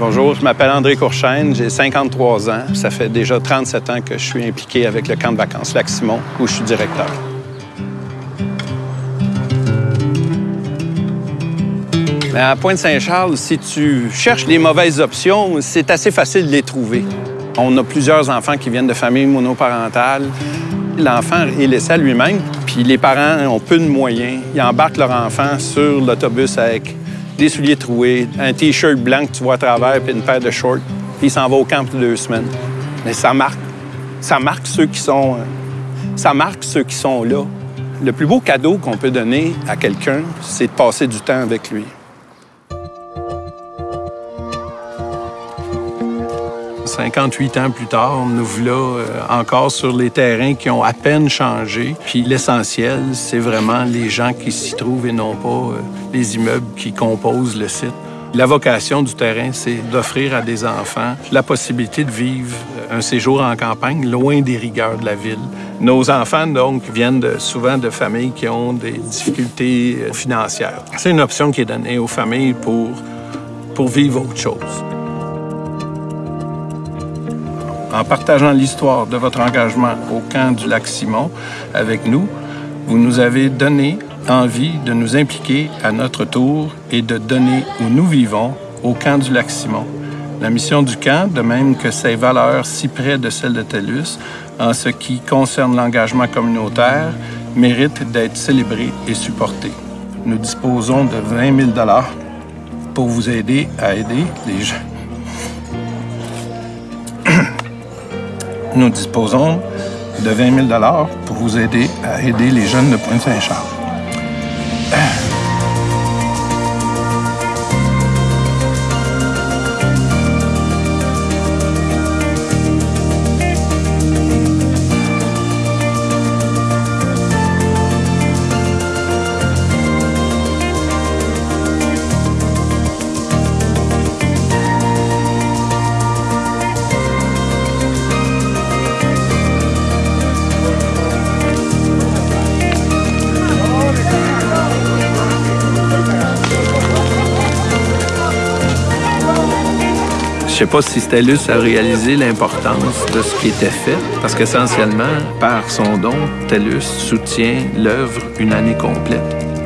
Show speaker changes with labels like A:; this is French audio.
A: Bonjour, je m'appelle André Courchaine, j'ai 53 ans. Ça fait déjà 37 ans que je suis impliqué avec le camp de vacances Lac-Simon, où je suis directeur. À Pointe-Saint-Charles, si tu cherches les mauvaises options, c'est assez facile de les trouver. On a plusieurs enfants qui viennent de familles monoparentales. L'enfant est laissé à lui-même, puis les parents ont peu de moyens. Ils embarquent leur enfant sur l'autobus avec des souliers troués, un T-shirt blanc que tu vois à travers, puis une paire de shorts. Puis il s'en va au camp pour deux semaines. Mais ça marque. Ça marque ceux qui sont... Euh, ça marque ceux qui sont là. Le plus beau cadeau qu'on peut donner à quelqu'un, c'est de passer du temps avec lui. 58 ans plus tard, nous voilà euh, encore sur les terrains qui ont à peine changé. Puis l'essentiel, c'est vraiment les gens qui s'y trouvent et non pas euh, les immeubles qui composent le site. La vocation du terrain, c'est d'offrir à des enfants la possibilité de vivre euh, un séjour en campagne loin des rigueurs de la ville. Nos enfants, donc, viennent souvent de familles qui ont des difficultés financières. C'est une option qui est donnée aux familles pour, pour vivre autre chose en partageant l'histoire de votre engagement au camp du lac Simon avec nous, vous nous avez donné envie de nous impliquer à notre tour et de donner où nous vivons au camp du lac Simon. La mission du camp, de même que ses valeurs si près de celles de TELUS, en ce qui concerne l'engagement communautaire, mérite d'être célébrée et supportée. Nous disposons de 20 000 pour vous aider à aider les gens nous disposons de 20 000 pour vous aider à aider les jeunes de Pointe-Saint-Charles. Sais pas si TELUS a réalisé l'importance de ce qui était fait, parce qu'essentiellement, par son don, TELUS soutient l'œuvre une année complète.